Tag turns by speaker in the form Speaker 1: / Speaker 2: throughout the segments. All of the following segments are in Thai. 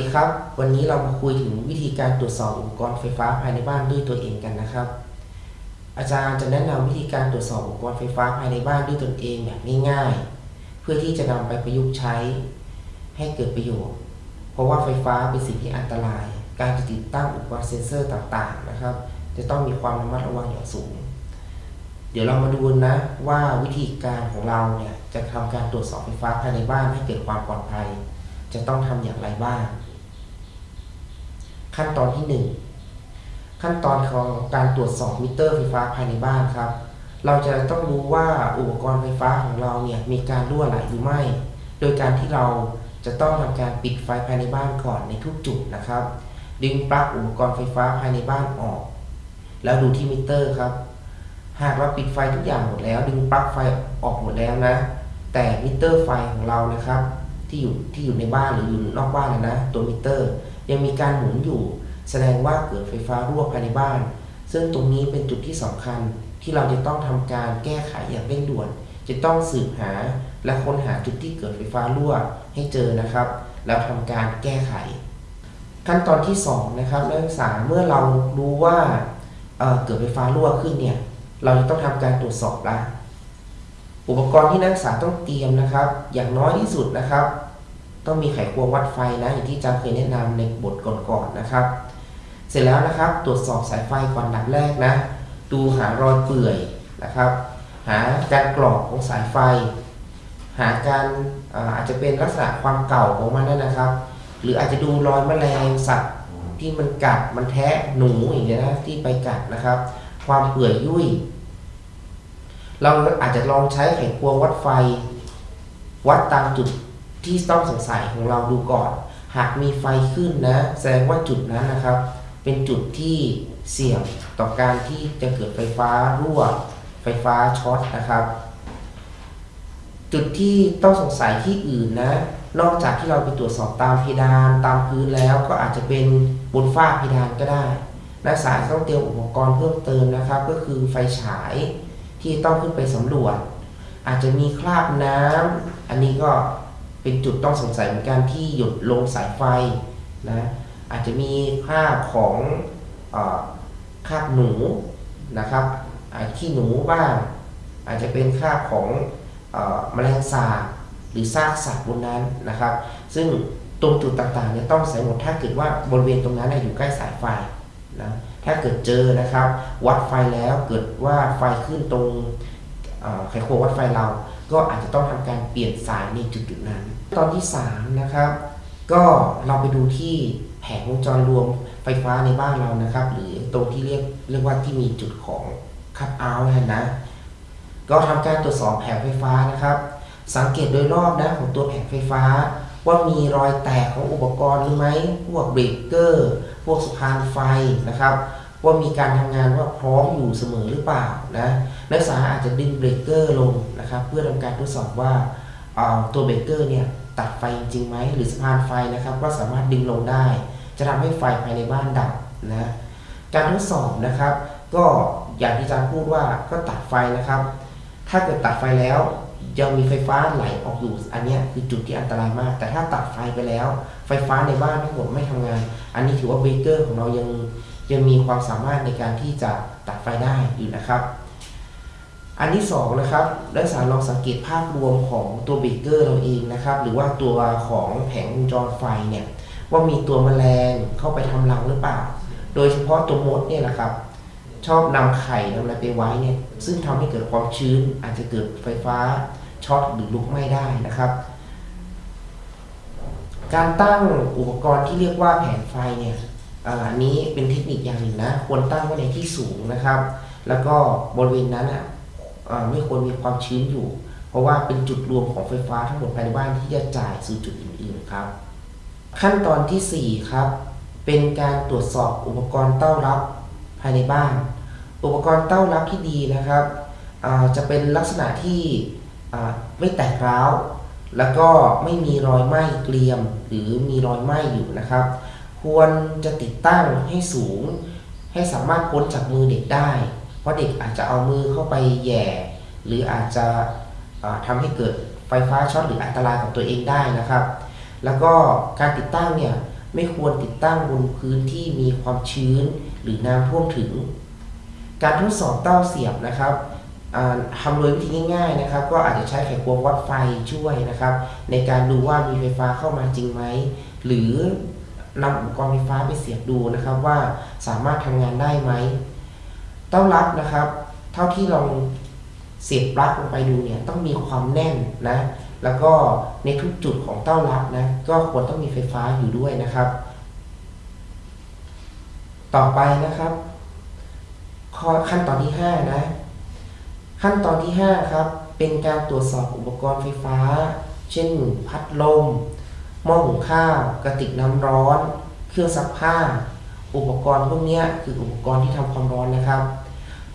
Speaker 1: ดีครับ วันนี้เรามาคุยถึงวิธีการตรวจสอบอุปกรณ์ไฟฟ้าภายในบ้านด้วยตัวเองกันนะครับ อาจารย์จะแนะนำวิธีการตรวจสอบอุปกรณ์ไฟฟ้าภายในบ้านด้วยตนเองแบบง่ายๆ เพื่อที่จะนำไปประยุกต์ใช้ ให้เกิดประโยชน์ เพราะว่าไฟฟ้าเป็นสิ่งที่อันตราย การจะติดตั้งอุปกรณ์เซ็นเซอร์ต่างๆนะครับ จะต้องมีความระมัดระวังอย่างสูง เดี๋ยวเรามาดูนะว่าวิธีการของเราเนี่ยจะทำการตรวจสอบไฟฟ้าภายในบ้านให้เกิดความปลอดภัยจะต้องทำอย่างไรบ้าง ขั้นตอนที่ 1 ขั้นตอนของการตรวจสอบมิเตอร์ไฟฟ้าภายในบ้านครับ เราจะต้องรู้ว่าอุปกรณ์ไฟฟ้าของเราเนี่ยมีการรั่วไหลหรือไม่ โดยการที่เราจะต้องทำการปิดไฟภายในบ้านก่อนในทุกจุดนะครับ ดึงปลั๊กอุปกรณ์ไฟฟ้าภายในบ้านออก แล้วดูที่มิเตอร์ครับ หากเราปิดไฟทุกอย่างหมดแล้ว ดึงปลั๊กไฟออกหมดแล้วนะ แต่มิเตอร์ไฟของเรานะครับ ที่อยู่ที่อยู่ในบ้านหรืออยู่นอกบ้านนะนะตัวมิเตอร์ ยังมีการหมุนอยู่ แสดงว่าเกิดไฟฟ้ารั่วภายในบ้าน ซึ่งตรงนี้เป็นจุดที่สำคัญที่เราจะต้องทำการแก้ไขอย่างเร่งด่วน จะต้องสืบหาและค้นหาจุดที่เกิดไฟฟ้ารั่วให้เจอนะครับ แล้วทำการแก้ไข ขั้นตอนที่2นะครับนักศึกษาเมื่อเรารู้ว่าเเกิดไฟฟ้ารั่วขึ้นเนี่ยเราจะต้องทำการตรวจสอบละอุปกรณ์ที่นักศึกษาต้องเตรียมนะครับ อย่างน้อยที่สุดนะครับ ต้องมีไขควงวัดไฟนะอย่างที่จารย์เคยแนะนำในบทก่อนๆนนะครับ เสร็จแล้วนะครับตรวจสอบสายไฟก่อนดับแรกนะดูหารอยเปื่อยนะครับ หาการกรอกของสายไฟ หาการอาจจะเป็นลักษณะความเก่าของมันนั่นนะครับ หรืออาจจะดูรอยแมลงสัตว์ที่มันกัดมันแทะหนูอย่างเงี้ยนะที่ไปกัดนะครับ ความเปื่อยยุ่ยเราอาจจะลองใช้ไขควงวัดไฟ วัดตามจุด ที่ต้องสงสัยของเราดูก่อน หากมีไฟขึ้นนะ แสดงว่าจุดนั้นนะครับ เป็นจุดที่เสี่ยงต่อการที่จะเกิดไฟฟ้ารั่ว ไฟฟ้าช็อตนะครับ จุดที่ต้องสงสัยที่อื่นนะ นอกจากที่เราไปตรวจสอบตามเพดานตามพื้นแล้วก็อาจจะเป็นบนฝ้าเพดานก็ได้นักศึกษาต้องเตรียมอุปกรณ์เพิ่มเติมนะครับ ก็คือไฟฉายที่ต้องขึ้นไปสำรวจ อาจจะมีคราบน้ำอันนี้ก็ เป็นจุดต้องสงสัยเหมือนกันที่หยุดลงสายไฟนะอาจจะมีคราบของอคราบหนูนะครับขี้หนูบ้าง อาจจะเป็นคราบของแมลงสาบหรือซากสัตว์บนนั้นนะครับ ซึ่งตรงจุดต่างๆเนี่ยต้องใส่หมดถ้าเกิดว่าบริเวณตรงนั้นอยู่ใกล้สายไฟนะถ้าเกิดเจอนะครับ วัดไฟแล้วเกิดว่าไฟขึ้นตรงไขควงวัดไฟเรา ก็อาจจะต้องทำการเปลี่ยนสายในจุดๆนั้น ตอนที่3นะครับก็เราไปดูที่แผงวงจรรวมไฟฟ้าในบ้านเรานะครับ หรือตรงที่เรียกเรียกว่าที่มีจุดของคัตเอาท์นะ ก็ทำการตรวจสอบแผงไฟฟ้านะครับ สังเกตโดยรอบนะของตัวแผงไฟฟ้า ว่ามีรอยแตกของอุปกรณ์หรือไหมพวกเบรกเกอร์พวกสะพานไฟนะครับ ว่ามีการทำงานว่าพร้อมอยู่เสมอหรือเปล่านะนักศึกษาอาจจะดึงเบรกเกอร์ลงนะครับเพื่อทำการทดสอบว่าตัวเบรกเกอร์เนี่ยตัดไฟจริงไหมหรือสะพานไฟนะครับก็สามารถดึงลงได้ จะทำให้ไฟภายในบ้านดับนะการทดสอบนะครับ ก็อย่างที่อาจารย์พูดว่าก็ตัดไฟนะครับ ถ้าเกิดตัดไฟแล้วยังมีไฟฟ้าไหลออกอยู่อันนี้คือจุดที่อันตรายมาก แต่ถ้าตัดไฟไปแล้ว ไฟฟ้าในบ้านทั้งหมดไม่ทำงาน อันนี้ถือว่าเบรกเกอร์ของเรายัง ยังมีความสามารถในการที่จะตัดไฟได้อยู่นะครับ อันที่2นะครับนักศึกษาลองสังเกตภาพรวมของตัวเบรกเกอร์เราเองนะครับ หรือว่าตัวของแผงวงจรไฟเนี่ยว่ามีตัวแมลงเข้าไปทำรังหรือเปล่า โดยเฉพาะตัวมดเนี่ยแหละครับ ชอบนำไข่นำอะไรไปไว้เนี่ย ซึ่งทำให้เกิดความชื้น อาจจะเกิดไฟฟ้าช็อตหรือลุกไหม้ได้นะครับ การตั้งอุปกรณ์ที่เรียกว่าแผงไฟเนี่ย อันนี้เป็นเทคนิคอย่างหนึ่งนะ ควรตั้งไว้ในที่สูงนะครับ แล้วก็บริเวณนั้นอะไม่ควรมีความชื้นอยู่ เพราะว่าเป็นจุดรวมของไฟฟ้าทั้งหมดภายในบ้านที่จะจ่ายสู่จุดอื่นๆครับ ขั้นตอนที่ 4 ครับ เป็นการตรวจสอบอุปกรณ์เต้ารับภายในบ้าน อุปกรณ์เต้ารับที่ดีนะครับจะเป็นลักษณะที่ไม่แตกร้าว แล้วก็ไม่มีรอยไหม้เกลียม หรือมีรอยไหม้อยู่นะครับ ควรจะติดตั้งให้สูง ให้สามารถพ้นจากมือเด็กได้ เพราะเด็กอาจจะเอามือเข้าไปแย่ หรืออาจจะทำให้เกิดไฟฟ้าช็อตหรืออันตรายกับตัวเองได้นะครับ แล้วก็การติดตั้งเนี่ยไม่ควรติดตั้งบนพื้นที่มีความชื้นหรือน้ำท่วมถึง การทดสอบเต้าเสียบนะครับทำโดยวิธีง่ายๆนะครับ ก็อาจจะใช้ไขควงวัดไฟช่วยนะครับ ในการดูว่ามีไฟฟ้าเข้ามาจริงไหม หรือ นำอุปกรณ์ไฟฟ้าไปเสียบดูนะครับว่าสามารถทำงานได้ไหมเต้ารับนะครับ เท่าที่ลองเสียบปลั๊กลงไปดูเนี่ยต้องมีความแน่นนะแล้วก็ในทุกจุดของเต้ารับนะก็ควรต้องมีไฟฟ้าอยู่ด้วยนะครับ ต่อไปนะครับขั้นตอนที่5นะขั้นตอนที่5ครับเป็นการตรวจสอบอุปกรณ์ไฟฟ้า เช่น พัดลม หม้อหุงข้าวกระติกน้ำร้อน เครื่องซักผ้า อุปกรณ์พวกนี้คืออุปกรณ์ที่ทำความร้อนนะครับ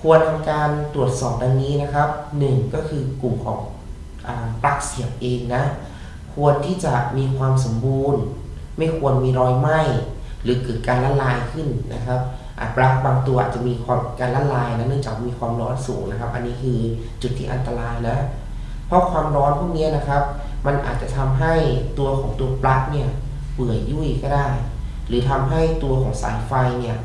Speaker 1: ควรทำการตรวจสอบดังนี้นะครับ 1 ก็คือกลุ่มของปลั๊กเสียบเองนะ ควรที่จะมีความสมบูรณ์ ไม่ควรมีรอยไหม้หรือเกิดการละลายขึ้นนะครับปลั๊กบางตัวอาจจะมีความการละลายนะเนื่องจากมีความร้อนสูงนะครับ อันนี้คือจุดที่อันตรายนะ เพราะความร้อนพวกนี้นะครับ มันอาจจะทำให้ตัวของตัวปลั๊กเนี่ยเปื่อยยุ่ยก็ได้ หรือทำให้ตัวของสายไฟเนี่ย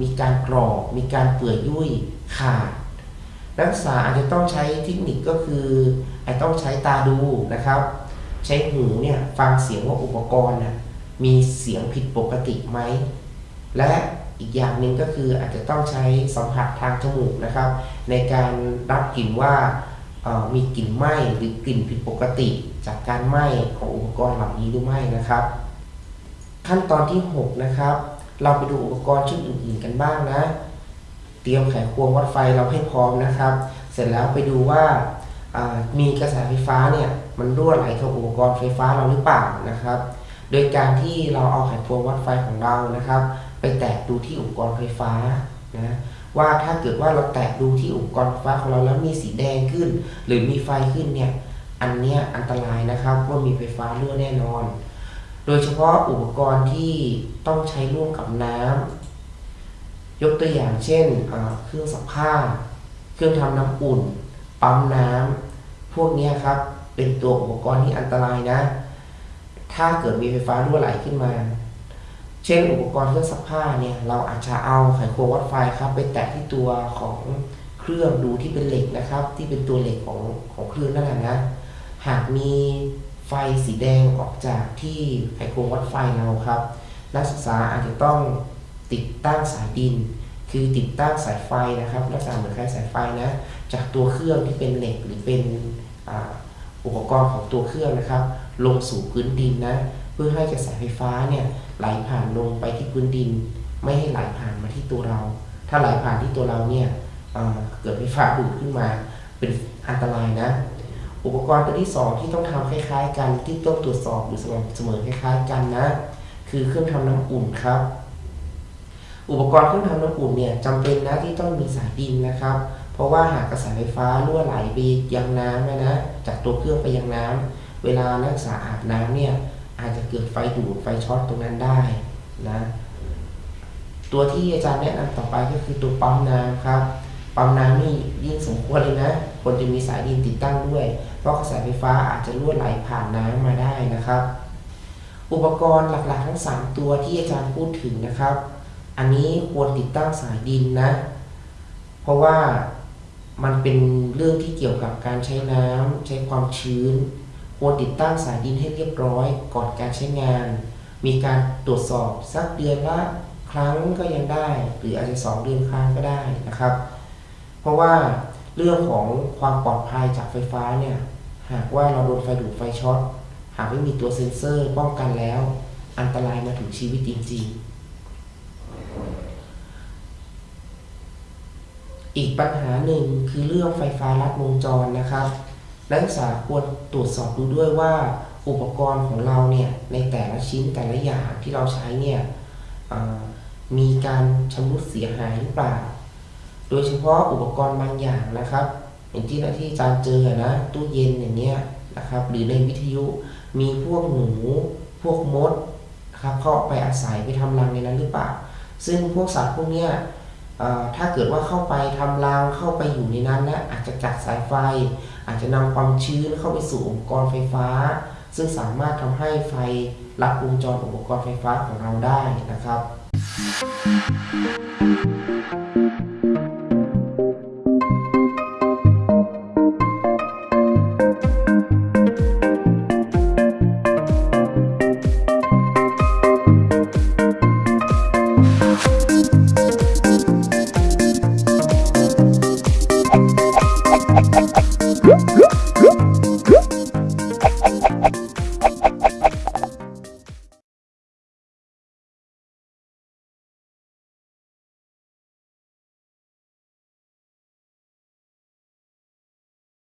Speaker 1: มีการกรอกมีการเปื่อยยุ่ยขาดนักศึกษาอาจจะต้องใช้เทคนิคก็คืออาจต้องใช้ตาดูนะครับ ใช้หูเนี่ยฟังเสียงว่าอุปกรณ์นะมีเสียงผิดปกติไหม และอีกอย่างหนึ่งก็คืออาจจะต้องใช้สัมผัสทางจมูกนะครับ ในการรับกลิ่นว่า มีกลิ่นไหม้หรือกลิ่นผิดปกติ จากการไหม้ของอุปกรณ์เหล่านี้หรือไม่นะครับ ขั้นตอนที่ 6 นะครับ เราไปดูอุปกรณ์ชุดอื่น ๆ กันบ้างนะ เตรียมไขควงวัดไฟเราให้พร้อมนะครับ เสร็จแล้วไปดูว่ามีกระแสไฟฟ้าเนี่ยมันรั่วไหลเข้าอุปกรณ์ไฟฟ้าเราหรือเปล่านะครับ โดยการที่เราเอาไขควงวัดไฟของเรานะครับ ไปแตะดูที่อุปกรณ์ไฟฟ้านะ ว่าถ้าเกิดว่าเราแตะดูที่อุปกรณ์ไฟฟ้าของเราแล้วมีสีแดงขึ้น หรือมีไฟขึ้นเนี่ยอันนี้อันตรายนะครับว่ามีไฟฟ้ารั่วแน่นอน โดยเฉพาะอุปกรณ์ที่ต้องใช้ร่วมกับน้ำยกตัวอย่างเช่นเครื่องซักผ้า เครื่องทำน้ำอุ่น ปั๊มน้ำพวกนี้ครับเป็นตัวอุปกรณ์ที่อันตรายนะ ถ้าเกิดมีไฟฟ้ารั่วไหลขึ้นมา เช่นอุปกรณ์เครื่องซักผ้าเนี่ยเราอาจจะเอาไขควงวัดไฟครับไปแตะที่ตัวของเครื่องดูที่เป็นเหล็กนะครับ ที่เป็นตัวเหล็กของของเครื่องนั่นแหละนะ หากมีไฟสีแดงออกจากที่ไขควงวัดไฟเราครับ นักศึกษาอาจจะต้องติดตั้งสายดิน คือติดตั้งสายไฟนะครับลักษณะเหมือนคล้ายสายไฟนะจากตัวเครื่องที่เป็นเหล็กหรือเป็นอุปกรณ์ของตัวเครื่องนะครับ ลงสู่พื้นดินนะ พื่อให้กระแสไฟฟ้าเนี่ยไหลผ่านลงไปที่พื้นดิน ไม่ให้ไหลผ่านมาที่ตัวเรา ถ้าไหลผ่านที่ตัวเราเนี่ยเกิดไฟฟ้าดูดขึ้นมาเป็นอันตรายนะ อุปกรณ์ตัวที่ 2 ที่ต้องทำคล้ายๆ กันที่ต้องตรวจสอบหรือเสมอคล้ายๆ กันนะ คือเครื่องทำน้ำอุ่นครับ อุปกรณ์เครื่องทำน้ำอุ่นเนี่ยจำเป็นนะที่ต้องมีสายดินนะครับ เพราะว่าหากกระแสไฟฟ้ารั่วไหลไปยังน้ำนะจากตัวเครื่องไปยังน้ำเวลานักศึกษาอาบน้ำเนี่ย อาจจะเกิดไฟดูดไฟช็อตตรงนั้นได้นะตัวที่อาจารย์แนะนำต่อไปก็คือตัวปั๊มน้ำครับปั๊มน้ำนี่ยิ่งสมควรเลยนะควรจะมีสายดินติดตั้งด้วย เพราะกระแสไฟฟ้าอาจจะรั่วไหลผ่านน้ำมาได้นะครับ อุปกรณ์หลักๆ ทั้ง 3 ตัวที่อาจารย์พูดถึงนะครับ อันนี้ควรติดตั้งสายดินนะ เพราะว่ามันเป็นเรื่องที่เกี่ยวกับการใช้น้ำใช้ความชื้น ควรติดตั้งสายดินให้เรียบร้อยก่อนการใช้งาน มีการตรวจสอบสักเดือนละครั้งก็ยังได้ หรืออาจจะสองเดือนครั้งก็ได้นะครับ เพราะว่าเรื่องของความปลอดภัยจากไฟฟ้าเนี่ยหากว่าเราโดนไฟดูดไฟช็อตหากไม่มีตัวเซ็นเซอร์ป้องกันแล้ว อันตรายมาถึงชีวิตจริงๆ อีกปัญหาหนึ่งคือเรื่องไฟฟ้าลัดวงจรนะครับ นักศึกษาควรตรวจสอบดูด้วยว่าอุปกรณ์ของเราเนี่ยในแต่ละชิ้นแต่ละอย่างที่เราใช้เนี่ยมีการชำรุดเสียหายหรือเปล่า โดยเฉพาะอุปกรณ์บางอย่างนะครับ อย่างที่ที่อาจารย์เจอนะตู้เย็นอย่างเงี้ยนะครับหรือในวิทยุมีพวกหนูพวกมดครับเข้าไปอาศัยไปทำรังในนั้นหรือเปล่า ซึ่งพวกสัตว์พวกเนี้ย ถ้าเกิดว่าเข้าไปทำรังเข้าไปอยู่ในนั้นนะอาจจะกัดสายไฟ อาจจะนำความชื้นเข้าไปสู่อุปกรณ์ไฟฟ้า ซึ่งสามารถทำให้ไฟรับวงจรอุปกรณ์ไฟฟ้าของเราได้นะครับ